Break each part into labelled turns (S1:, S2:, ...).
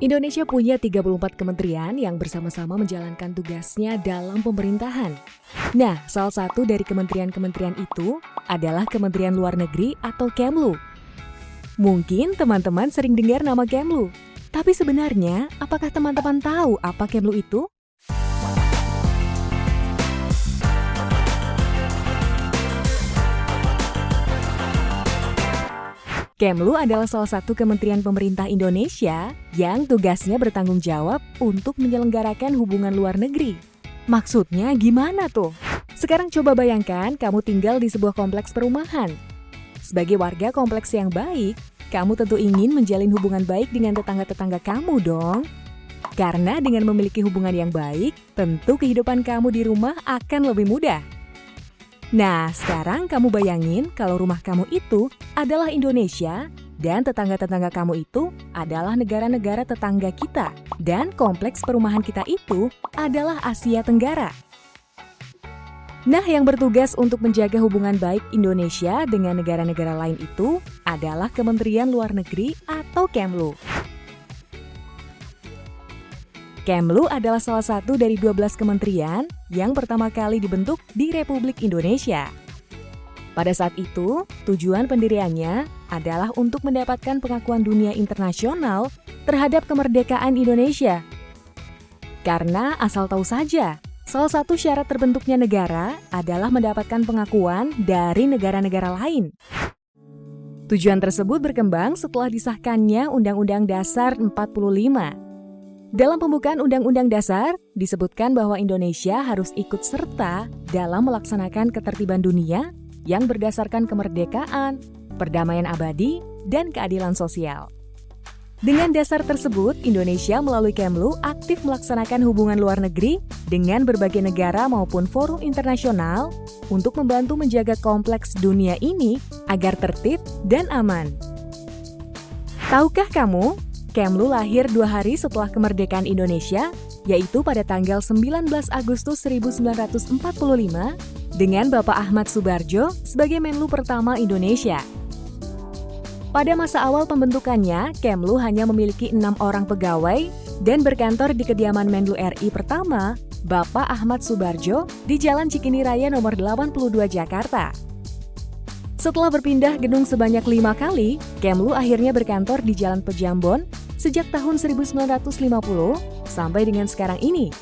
S1: Indonesia punya 34 kementerian yang bersama-sama menjalankan tugasnya dalam pemerintahan. Nah, salah satu dari kementerian-kementerian itu adalah Kementerian Luar Negeri atau Kemlu. Mungkin teman-teman sering dengar nama Kemlu, tapi sebenarnya apakah teman-teman tahu apa Kemlu itu? Kemlu adalah salah satu kementerian pemerintah Indonesia yang tugasnya bertanggung jawab untuk menyelenggarakan hubungan luar negeri. Maksudnya gimana tuh? Sekarang coba bayangkan kamu tinggal di sebuah kompleks perumahan. Sebagai warga kompleks yang baik, kamu tentu ingin menjalin hubungan baik dengan tetangga-tetangga kamu dong. Karena dengan memiliki hubungan yang baik, tentu kehidupan kamu di rumah akan lebih mudah. Nah, sekarang kamu bayangin kalau rumah kamu itu adalah Indonesia dan tetangga-tetangga kamu itu adalah negara-negara tetangga kita dan kompleks perumahan kita itu adalah Asia Tenggara. Nah, yang bertugas untuk menjaga hubungan baik Indonesia dengan negara-negara lain itu adalah Kementerian Luar Negeri atau Kemlu. Kemlu adalah salah satu dari 12 kementerian yang pertama kali dibentuk di Republik Indonesia. Pada saat itu, tujuan pendiriannya adalah untuk mendapatkan pengakuan dunia internasional terhadap kemerdekaan Indonesia. Karena asal tahu saja, salah satu syarat terbentuknya negara adalah mendapatkan pengakuan dari negara-negara lain. Tujuan tersebut berkembang setelah disahkannya Undang-Undang Dasar 45 dalam pembukaan Undang-Undang Dasar, disebutkan bahwa Indonesia harus ikut serta dalam melaksanakan ketertiban dunia yang berdasarkan kemerdekaan, perdamaian abadi, dan keadilan sosial. Dengan dasar tersebut, Indonesia melalui Kemlu aktif melaksanakan hubungan luar negeri dengan berbagai negara maupun forum internasional untuk membantu menjaga kompleks dunia ini agar tertib dan aman. Tahukah kamu Kemlu lahir dua hari setelah kemerdekaan Indonesia, yaitu pada tanggal 19 Agustus 1945 dengan Bapak Ahmad Subarjo sebagai Menlu pertama Indonesia. Pada masa awal pembentukannya, Kemlu hanya memiliki enam orang pegawai dan berkantor di kediaman Menlu RI pertama, Bapak Ahmad Subarjo, di Jalan Cikini Raya nomor 82 Jakarta. Setelah berpindah gedung sebanyak lima kali, Kemlu akhirnya berkantor di Jalan Pejambon sejak tahun 1950 sampai dengan sekarang ini.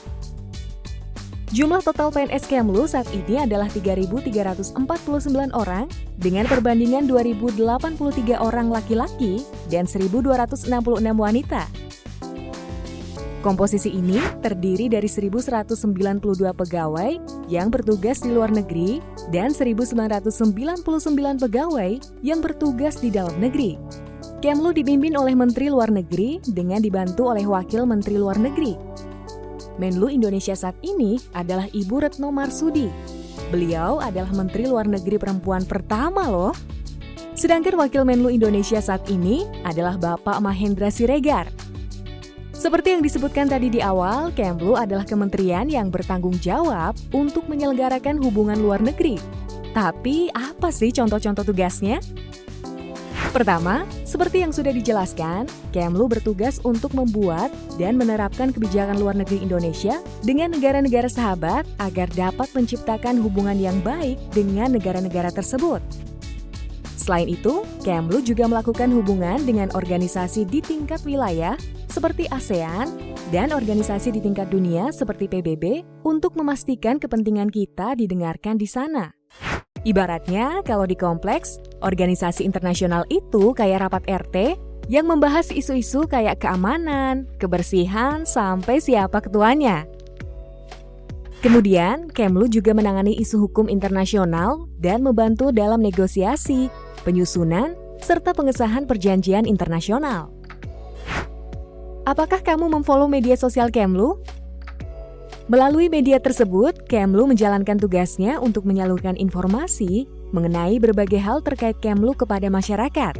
S1: Jumlah total PNS Kemlu saat ini adalah 3.349 orang dengan perbandingan 2.083 orang laki-laki dan 1.266 wanita. Komposisi ini terdiri dari 1.192 pegawai yang bertugas di luar negeri dan 1.999 pegawai yang bertugas di dalam negeri. Kemlu dipimpin oleh Menteri Luar Negeri dengan dibantu oleh Wakil Menteri Luar Negeri. Menlu Indonesia saat ini adalah Ibu Retno Marsudi. Beliau adalah Menteri Luar Negeri perempuan pertama loh. Sedangkan Wakil Menlu Indonesia saat ini adalah Bapak Mahendra Siregar. Seperti yang disebutkan tadi di awal, Kemlu adalah kementerian yang bertanggung jawab untuk menyelenggarakan hubungan luar negeri. Tapi apa sih contoh-contoh tugasnya? Pertama, seperti yang sudah dijelaskan, Kemlu bertugas untuk membuat dan menerapkan kebijakan luar negeri Indonesia dengan negara-negara sahabat agar dapat menciptakan hubungan yang baik dengan negara-negara tersebut. Selain itu, Kemlu juga melakukan hubungan dengan organisasi di tingkat wilayah seperti ASEAN dan organisasi di tingkat dunia seperti PBB untuk memastikan kepentingan kita didengarkan di sana. Ibaratnya, kalau di kompleks, organisasi internasional itu kayak rapat RT yang membahas isu-isu kayak keamanan, kebersihan, sampai siapa ketuanya. Kemudian, Kemlu juga menangani isu hukum internasional dan membantu dalam negosiasi, penyusunan, serta pengesahan perjanjian internasional. Apakah kamu memfollow media sosial Kemlu? Melalui media tersebut, Kemlu menjalankan tugasnya untuk menyalurkan informasi mengenai berbagai hal terkait Kemlu kepada masyarakat.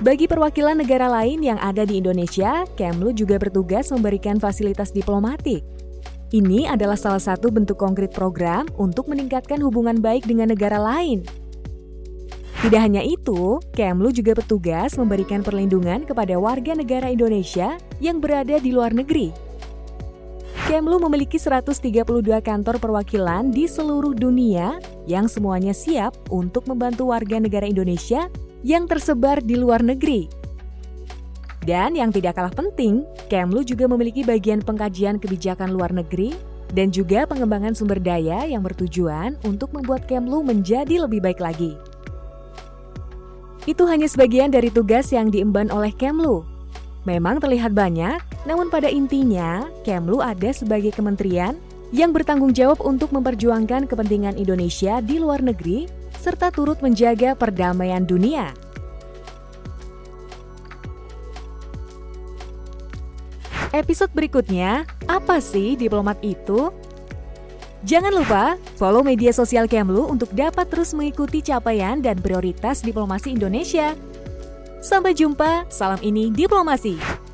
S1: Bagi perwakilan negara lain yang ada di Indonesia, Kemlu juga bertugas memberikan fasilitas diplomatik. Ini adalah salah satu bentuk konkret program untuk meningkatkan hubungan baik dengan negara lain. Tidak hanya itu, Kemlu juga petugas memberikan perlindungan kepada warga negara Indonesia yang berada di luar negeri. Kemlu memiliki 132 kantor perwakilan di seluruh dunia yang semuanya siap untuk membantu warga negara Indonesia yang tersebar di luar negeri. Dan yang tidak kalah penting, Kemlu juga memiliki bagian pengkajian kebijakan luar negeri dan juga pengembangan sumber daya yang bertujuan untuk membuat Kemlu menjadi lebih baik lagi. Itu hanya sebagian dari tugas yang diemban oleh Kemlu. Memang terlihat banyak, namun pada intinya, Kemlu ada sebagai kementerian yang bertanggung jawab untuk memperjuangkan kepentingan Indonesia di luar negeri, serta turut menjaga perdamaian dunia. Episode berikutnya, apa sih diplomat itu? Jangan lupa follow media sosial Kemlu untuk dapat terus mengikuti capaian dan prioritas diplomasi Indonesia. Sampai jumpa, salam ini diplomasi.